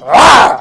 Rawr!